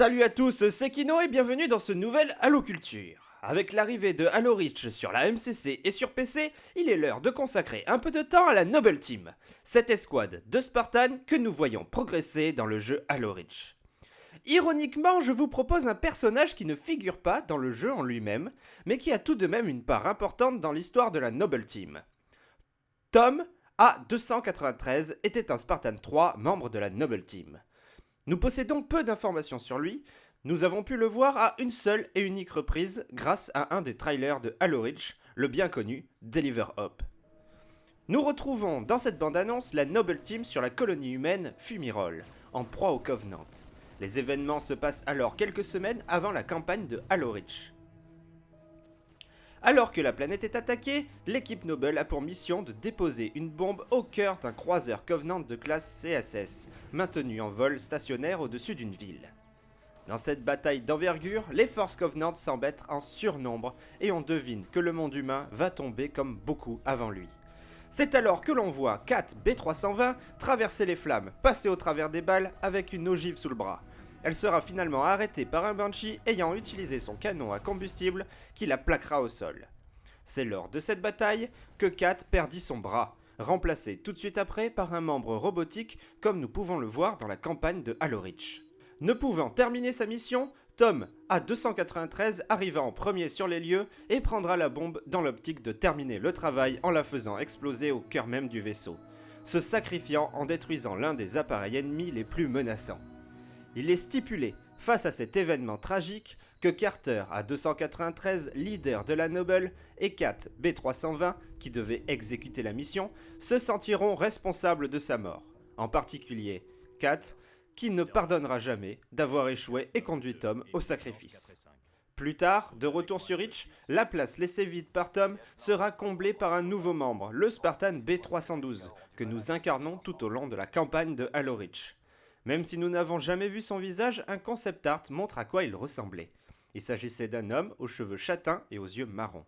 Salut à tous, c'est Kino et bienvenue dans ce nouvel Halo Culture. Avec l'arrivée de Halo Reach sur la MCC et sur PC, il est l'heure de consacrer un peu de temps à la Noble Team, cette escouade de Spartans que nous voyons progresser dans le jeu Halo Reach. Ironiquement, je vous propose un personnage qui ne figure pas dans le jeu en lui-même, mais qui a tout de même une part importante dans l'histoire de la Noble Team. Tom, A293, était un Spartan 3, membre de la Noble Team. Nous possédons peu d'informations sur lui, nous avons pu le voir à une seule et unique reprise grâce à un des trailers de Halo Reach, le bien connu Deliver Up. Nous retrouvons dans cette bande-annonce la Noble Team sur la colonie humaine Fumirol, en proie au Covenant. Les événements se passent alors quelques semaines avant la campagne de Halo Reach. Alors que la planète est attaquée, l'équipe Noble a pour mission de déposer une bombe au cœur d'un croiseur Covenant de classe CSS, maintenu en vol stationnaire au-dessus d'une ville. Dans cette bataille d'envergure, les forces Covenant semblent être en surnombre et on devine que le monde humain va tomber comme beaucoup avant lui. C'est alors que l'on voit 4 B320 traverser les flammes, passer au travers des balles avec une ogive sous le bras. Elle sera finalement arrêtée par un Banshee ayant utilisé son canon à combustible qui la plaquera au sol. C'est lors de cette bataille que Kat perdit son bras, remplacé tout de suite après par un membre robotique comme nous pouvons le voir dans la campagne de Halo. Ne pouvant terminer sa mission, Tom, à 293, arriva en premier sur les lieux et prendra la bombe dans l'optique de terminer le travail en la faisant exploser au cœur même du vaisseau, se sacrifiant en détruisant l'un des appareils ennemis les plus menaçants. Il est stipulé, face à cet événement tragique, que Carter, à 293, leader de la Noble, et Kat, B320, qui devait exécuter la mission, se sentiront responsables de sa mort. En particulier, Kat, qui ne pardonnera jamais d'avoir échoué et conduit Tom au sacrifice. Plus tard, de retour sur Reach, la place laissée vide par Tom sera comblée par un nouveau membre, le Spartan B312, que nous incarnons tout au long de la campagne de Halo Reach. Même si nous n'avons jamais vu son visage, un concept art montre à quoi il ressemblait. Il s'agissait d'un homme aux cheveux châtains et aux yeux marrons.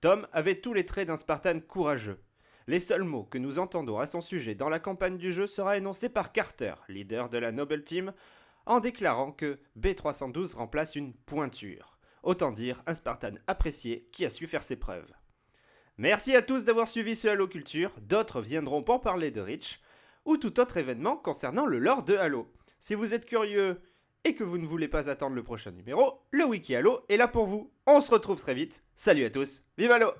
Tom avait tous les traits d'un Spartan courageux. Les seuls mots que nous entendons à son sujet dans la campagne du jeu sera énoncé par Carter, leader de la Noble Team, en déclarant que B312 remplace une pointure. Autant dire un Spartan apprécié qui a su faire ses preuves. Merci à tous d'avoir suivi ce Halo Culture, d'autres viendront pour parler de Rich ou tout autre événement concernant le lore de Halo. Si vous êtes curieux et que vous ne voulez pas attendre le prochain numéro, le Wiki Halo est là pour vous. On se retrouve très vite. Salut à tous, vive Halo